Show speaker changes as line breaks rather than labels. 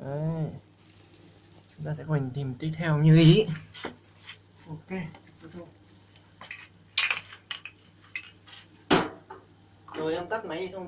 Đấy. chúng ta sẽ hoành tìm tiếp theo như ý ok rồi em tắt máy đi xong